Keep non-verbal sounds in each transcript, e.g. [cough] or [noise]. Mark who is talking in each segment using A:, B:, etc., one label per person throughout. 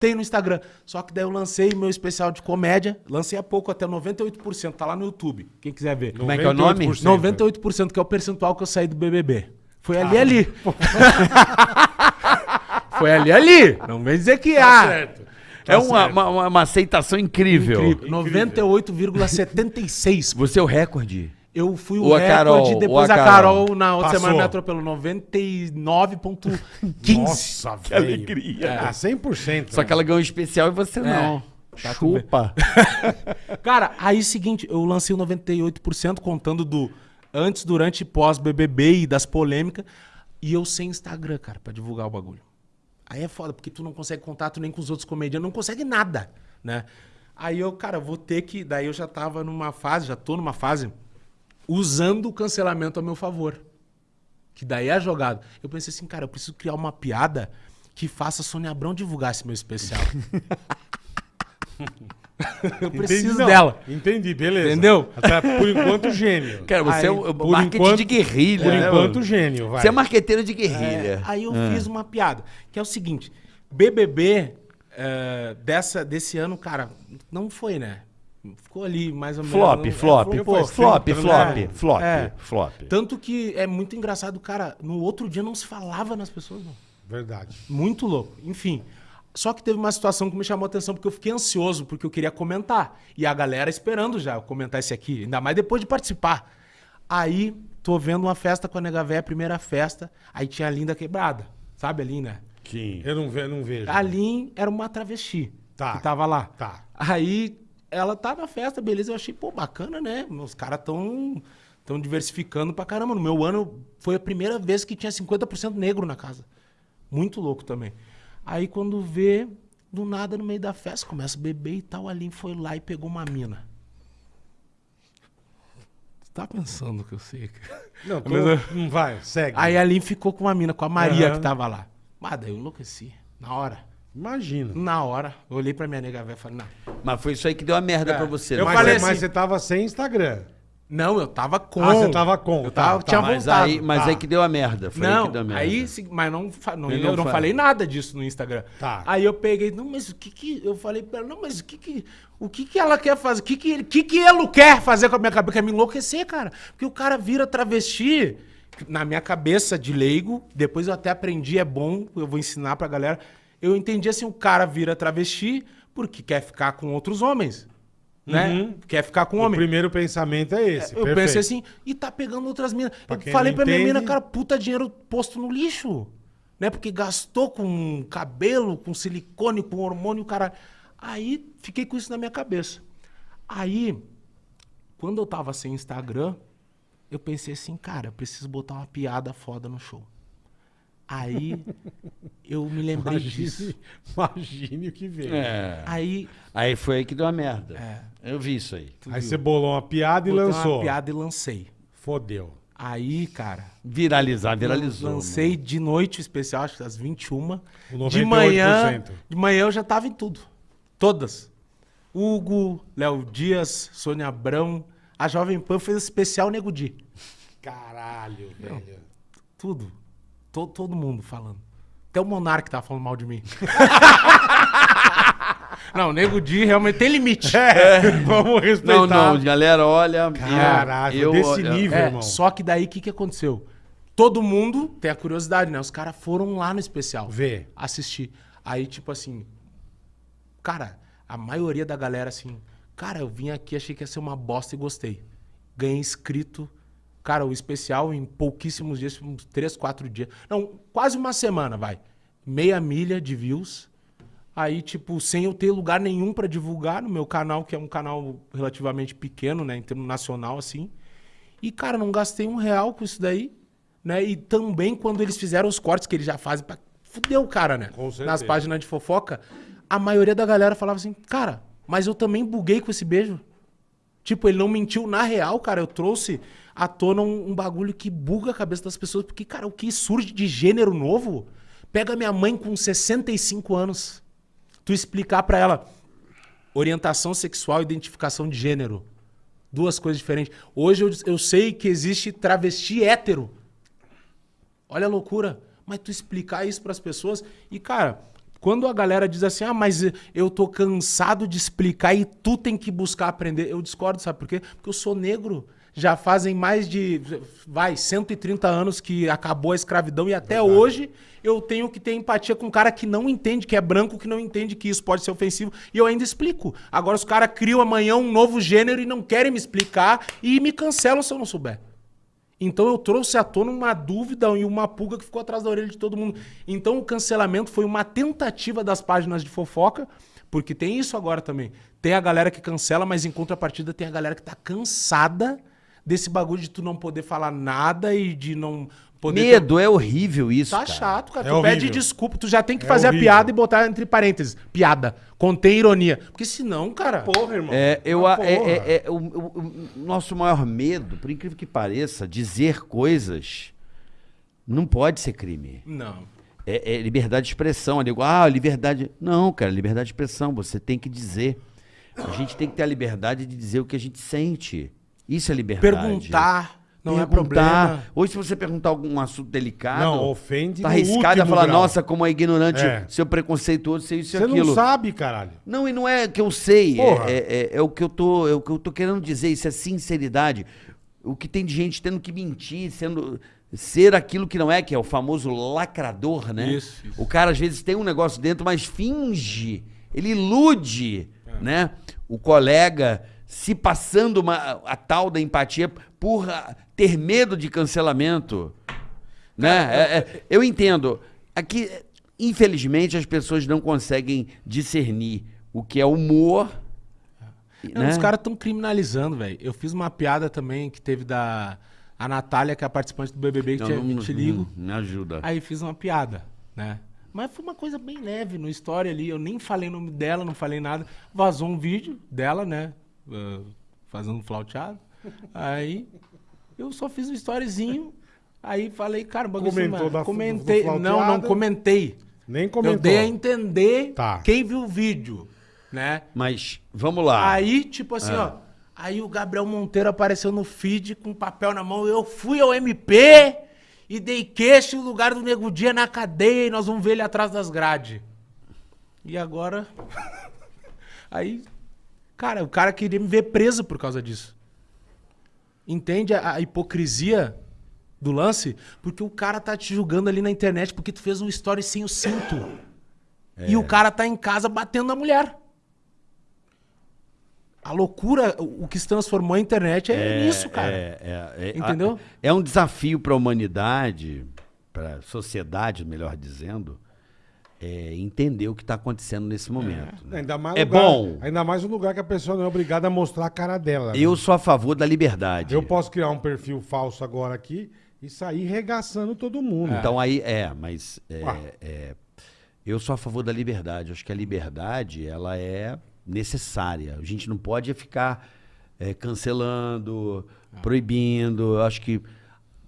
A: Tem no Instagram. Só que daí eu lancei meu especial de comédia. Lancei há pouco, até 98%. Tá lá no YouTube. Quem quiser ver.
B: Como é que é o nome?
A: 98%, que é o percentual que eu saí do BBB. Foi ali, ali. [laughs] [laughs] Foi ali, ali. Não vem dizer que
B: Tá
A: ah.
B: certo. É uma, uma, uma aceitação incrível.
A: Incrível. 98,76%.
B: Você é o recorde.
A: Eu fui o
B: Ou
A: recorde,
B: Carol,
A: depois
B: a
A: a Carol,
B: Carol.
A: na outra
C: Passou.
A: semana me atropelou. 99,15%.
C: Nossa, velho.
B: alegria.
C: Ah, 100%.
B: Só que ela ganhou um especial e você não.
A: Tá.
B: Chupa. [laughs]
A: Cara, aí seguinte, eu lancei o 98% contando do antes, durante e pós BBB e das polêmicas. E eu sem Instagram, cara, pra divulgar o bagulho. Aí é foda, porque tu não consegue contato nem com os outros comediantes, não consegue nada, né? Aí eu, cara, vou ter que. Daí eu já tava numa fase, já tô numa fase, usando o cancelamento a meu favor. Que daí é a jogada. Eu pensei assim, cara, eu preciso criar uma piada que faça a Sônia Abrão divulgar esse meu especial. [laughs] eu preciso
C: Entendi, não.
A: dela.
C: Entendi, beleza.
A: Entendeu?
C: Até por enquanto, gênio.
B: Cara, você
A: Aí,
B: é o
C: por
B: marketing
C: enquanto-
B: de guerrilha.
C: Por
B: né,
C: enquanto,
B: mano?
C: gênio, vai.
B: Você é marqueteiro de
A: É,
B: guerrilha.
A: aí eu
B: Ah.
A: fiz uma piada, que é o seguinte: BBB é, dessa, desse ano, cara, não foi, né? Ficou ali mais ou menos.
B: Flop,
A: não-
B: flop,
A: é,
C: pô,
B: flop, flop,
C: tempo,
B: flop,
A: né?
B: flop,
A: É.
B: flop.
A: Tanto que é muito engraçado, cara. No outro dia não se falava nas pessoas, não.
C: Verdade.
A: Muito louco. Enfim. Só que teve uma situação que me chamou a atenção, porque eu fiquei ansioso, porque eu queria comentar. E a galera esperando já eu comentar esse aqui, ainda mais depois de participar. Aí, tô vendo uma festa com a Nega Véia, a primeira festa, aí tinha a Linda Quebrada. Sabe a Linda?
B: Sim.
C: Eu não, ve não vejo.
A: A Lin era uma travesti
C: Tá.
A: que tava lá.
C: Tá.
A: Aí ela tá na festa, beleza. Eu achei, pô, bacana, né? Os caras tão, tão diversificando pra caramba. No meu ano foi a primeira vez que tinha 50% negro na casa. Muito louco também. Aí quando vê, do nada no meio da festa, começa a beber e tal. A Lin foi lá e pegou uma mina. Você tá pensando que eu sei? cara?
C: Não, [laughs] tô...
A: Mas,
C: não vai, segue.
A: Aí a Lin ficou com uma mina, com a Maria
C: Aham.
A: que tava lá. Mas daí eu enlouqueci. Na hora.
C: Imagina.
A: Na hora. Eu olhei pra minha nega velha e falei, não.
B: Mas foi isso aí que deu a merda
A: É.
B: pra você.
A: Eu
B: né?
C: mas,
A: falei
C: mas
A: assim-
C: você tava sem Instagram.
A: Não, eu tava com.
C: Ah, você tava com,
A: Eu
C: tá,
A: tava,
C: tá.
A: tinha
B: Mas
A: voltado.
B: aí, mas
C: Tá.
B: aí que deu a merda. Foi aí
A: não,
B: que deu a merda.
A: aí, se- mas não, fa- não,
B: Ele
A: eu
B: não
A: não
B: fala.
A: falei nada disso no Instagram.
C: Tá.
A: Aí eu peguei, não, mas o que que eu falei pra ela, não, mas o que que o que que ela quer fazer? O que que ele, que que ele quer fazer com a minha cabeça? Quer me enlouquecer, cara? Porque o cara vira travesti na minha cabeça de leigo, depois eu até aprendi, é bom, eu vou ensinar pra galera. Eu entendi assim, o cara vira travesti porque quer ficar com outros homens, né?
C: Uhum.
A: Quer ficar com
C: O
A: homem.
C: primeiro pensamento é esse.
A: Eu
C: perfeito.
A: pensei assim, e tá pegando outras minas.
C: Pra
A: Eu falei pra minha
C: entende-
A: mina, cara, puta dinheiro posto no lixo. Né? Porque gastou com cabelo, com silicone, com hormônio, cara. Aí fiquei com isso na minha cabeça. Aí, quando eu tava sem Instagram, eu pensei assim, cara, eu preciso botar uma piada foda no show. Aí eu me lembrei disso.
C: Imagine, imagine o que veio.
B: É.
A: Aí
B: Aí foi aí que deu a merda.
A: É.
B: Eu vi isso aí.
C: Aí você bolou uma piada e
A: botei
C: lançou.
A: uma piada e lancei.
C: Fodeu.
A: Aí, cara,
B: Viralizar, viralizou.
A: Lancei de noite o especial, acho que às 21.
C: O
A: De
C: 98%.
A: manhã, de manhã eu já tava em tudo. Todas. Hugo, Léo Dias, Sônia Abrão. A Jovem Pan fez especial Nego Di.
C: Caralho, velho.
A: Tudo. To- todo mundo falando. Até o Monark tava falando mal de mim. [laughs] não, Nego Di realmente tem limite.
C: É, [laughs] vamos respeitar.
B: Não, não, galera, olha.
C: Caralho,
B: eu,
C: desse
B: eu-
C: nível,
A: É,
C: irmão.
A: só que daí o que, que aconteceu? Todo mundo tem a curiosidade, né? Os caras foram lá no especial.
C: Vê.
A: Assistir. Aí, tipo assim. Cara, a maioria da galera, assim. Cara, eu vim aqui, achei que ia ser uma bosta e gostei. Ganhei inscrito. Cara, o especial em pouquíssimos dias, uns três, quatro dias. Não, quase uma semana, vai. Meia milha de views. Aí, tipo, sem eu ter lugar nenhum pra divulgar no meu canal, que é um canal relativamente pequeno, né? Em termos nacional, assim. E, cara, não gastei um real com isso daí, né? E também quando eles fizeram os cortes que eles já fazem pra fuder o cara, né?
C: Com certeza.
A: Nas páginas de fofoca, a maioria da galera falava assim, cara, mas eu também buguei com esse beijo. Tipo, ele não mentiu na real, cara. Eu trouxe à tona um, um bagulho que buga a cabeça das pessoas. Porque, cara, o que surge de gênero novo, pega minha mãe com 65 anos. Tu explicar pra ela orientação sexual e identificação de gênero. Duas coisas diferentes. Hoje eu, eu sei que existe travesti hétero. Olha a loucura. Mas tu explicar isso pras pessoas. E, cara, Quando a galera diz assim, ah, mas eu tô cansado de explicar e tu tem que buscar aprender, eu discordo, sabe por quê? Porque eu sou negro. Já fazem mais de, vai, 130 anos que acabou a escravidão e até hoje eu tenho que ter empatia com um cara que não entende, que é branco, que não entende que isso pode ser ofensivo e eu ainda explico. Agora os caras criam amanhã um novo gênero e não querem me explicar e me cancelam se eu não souber. Então eu trouxe à tona uma dúvida e uma pulga que ficou atrás da orelha de todo mundo. Então o cancelamento foi uma tentativa das páginas de fofoca, porque tem isso agora também. Tem a galera que cancela, mas em contrapartida tem a galera que tá cansada desse bagulho de tu não poder falar nada e de não poder. ter-
B: Medo é horrível isso.
A: Tá
B: cara.
A: chato, cara.
C: É
A: tu
C: horrível.
A: pede desculpa, tu já tem que
C: É
A: fazer
C: horrível.
A: a piada e botar entre parênteses. Piada. Contém ironia. Porque senão, cara.
C: Porra, irmão.
B: É, eu, é, é- é o, o- o nosso maior medo, por incrível que pareça, dizer coisas não pode ser crime.
A: Não.
B: É, é liberdade de expressão. Eu digo, ah, liberdade. Não, cara, liberdade de expressão. Você tem que dizer. A gente tem que ter a liberdade de dizer o que a gente sente. Isso é liberdade.
A: Perguntar não é
B: Perguntar.
A: problema.
B: Hoje, se você perguntar algum assunto delicado.
C: Não, ofende
B: Tá arriscado a falar,
C: grau.
B: nossa, como é ignorante,
C: É.
B: seu preconceituoso, seu isso e
C: Você
B: aquilo.
C: não sabe, caralho.
B: Não, e não é que eu sei, é, é, é- é o que eu tô, é o que eu tô querendo dizer, isso é sinceridade. O que tem de gente tendo que mentir, sendo ser aquilo que não é, que é o famoso lacrador, né?
A: Isso, isso.
B: O cara às vezes tem um negócio dentro, mas finge, ele ilude,
C: É.
B: né? O colega se passando uma, a tal da empatia por ah, ter medo de cancelamento, né? É- é- eu entendo. Aqui, infelizmente, as pessoas não conseguem discernir o que é humor.
A: Não,
B: né?
A: Os caras estão criminalizando, velho. Eu fiz uma piada também que teve da a Natália, que é a participante do BBB, que
B: Não,
A: tinha
B: não-
A: 20 ligo.
B: não, Me ajuda.
A: Aí fiz uma piada, né? Mas foi uma coisa bem leve no história ali. Eu nem falei o nome dela, não falei nada. Vazou um vídeo dela, né? Ah, fazendo flauteado. Aí eu só fiz um storyzinho. Aí falei, cara, o bagulho
C: Comentou
A: assim,
C: da- do
A: comentei. não, não
C: flauteado?
A: comentei.
C: Nem
A: Eu
C: comentou.
A: dei a entender
C: Tá.
A: quem viu o vídeo, né?
B: Mas vamos lá.
A: Aí, tipo assim, ó. Aí o Gabriel Monteiro apareceu no feed com papel na mão. Eu fui ao MP e dei queixo no lugar do Nego Dia na cadeia e nós vamos ver ele atrás das grades. E agora. [laughs] Aí. Cara, o cara queria me ver preso por causa disso. Entende a, a hipocrisia do lance? Porque o cara tá te julgando ali na internet porque tu fez um story sem o cinto. E o cara tá em casa batendo na mulher. A loucura, o que se transformou a internet é, isso, cara.
B: É, é, é,
A: Entendeu?
B: É um desafio para a humanidade, para a sociedade, melhor dizendo, é entender o que está acontecendo nesse momento. né?
C: Ainda mais
B: É
C: lugar-
B: bom.
C: Ainda mais um lugar que a pessoa não é obrigada a mostrar a cara dela. né?
B: Eu sou a favor da liberdade.
C: Eu posso criar um perfil falso agora aqui e sair regaçando todo mundo.
B: Então aí é, mas é,
C: Ah.
B: é, eu sou a favor da liberdade. Acho que a liberdade ela é necessária. A gente não pode ficar é, cancelando, proibindo. Eu acho que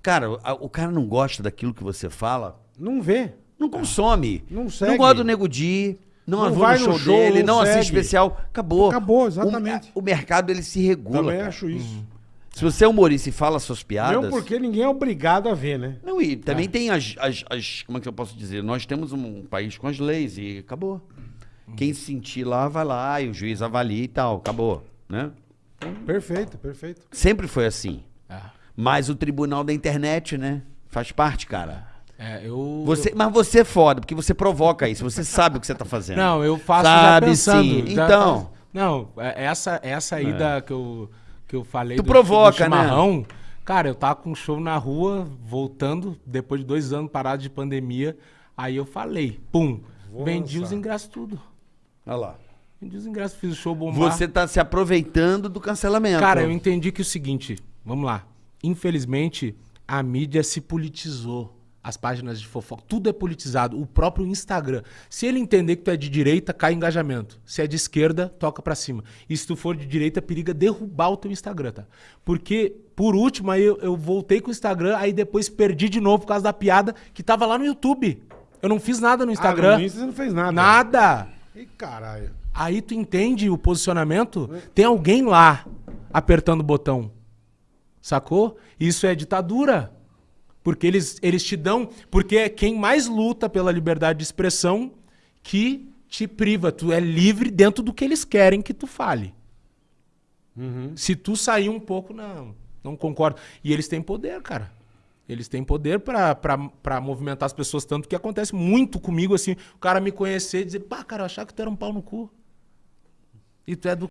B: cara, a- o cara não gosta daquilo que você fala,
C: Não vê.
B: Não consome.
C: Não segue.
B: Não gosta do Nego Di. Não,
C: Não vai
B: no
C: no
B: show,
C: show,
B: dele,
C: não
B: não assiste especial. Acabou.
C: Acabou, exatamente.
B: O, o mercado ele se regula.
C: Também
B: cara.
C: acho isso.
B: Se você é humorista e fala suas piadas.
C: Não porque ninguém é obrigado a ver, né?
B: Não, e também tem as, as, as- Como é que eu posso dizer? Nós temos um país com as leis e acabou. Quem se sentir lá, vai lá e o juiz avalia e tal. Acabou. Né?
C: Perfeito, perfeito.
B: Sempre foi assim.
A: Ah,
B: Mas o tribunal da internet, né? Faz parte, cara.
A: É, eu.
B: Você, mas você é foda, porque você provoca isso. Você sabe o que você tá fazendo.
A: Não, eu faço
B: Sabe
A: já pensando.
B: sim.
A: já
B: Então.
A: faço- Não, é- essa, essa aí da, que, eu, que eu falei
B: Tu
A: do,
B: provoca,
A: do
B: né?
A: chimarrão. Cara, eu tava com um show na rua, voltando, depois de dois anos parado de pandemia. Aí eu falei, pum,
C: Vou
A: vendi
C: lançar.
A: os ingressos tudo.
B: Olha lá.
A: Vendi os ingressos, fiz o show bombar.
B: Você tá se aproveitando do cancelamento.
A: Cara, eu entendi que é o seguinte, vamos lá. Infelizmente, a mídia se politizou. As páginas de fofoca, tudo é politizado. O próprio Instagram. Se ele entender que tu é de direita, cai engajamento. Se é de esquerda, toca pra cima. E se tu for de direita, periga derrubar o teu Instagram, tá? Porque, por último, aí eu, eu voltei com o Instagram, aí depois perdi de novo por causa da piada que tava lá no YouTube. Eu não fiz nada no Instagram.
C: Ah, no Insta você não fez nada.
A: Nada.
C: Ih, caralho.
A: Aí tu entende o posicionamento? Tem alguém lá apertando o botão. Sacou? Isso é ditadura. Porque eles, eles te dão. Porque é quem mais luta pela liberdade de expressão que te priva. Tu é livre dentro do que eles querem que tu fale. Se tu sair um pouco, não, não concordo. E eles têm poder, cara. Eles têm poder pra movimentar as pessoas, tanto que acontece muito comigo, assim, o cara me conhecer e dizer, pá, cara, eu achava que tu era um pau no cu. E tu é do.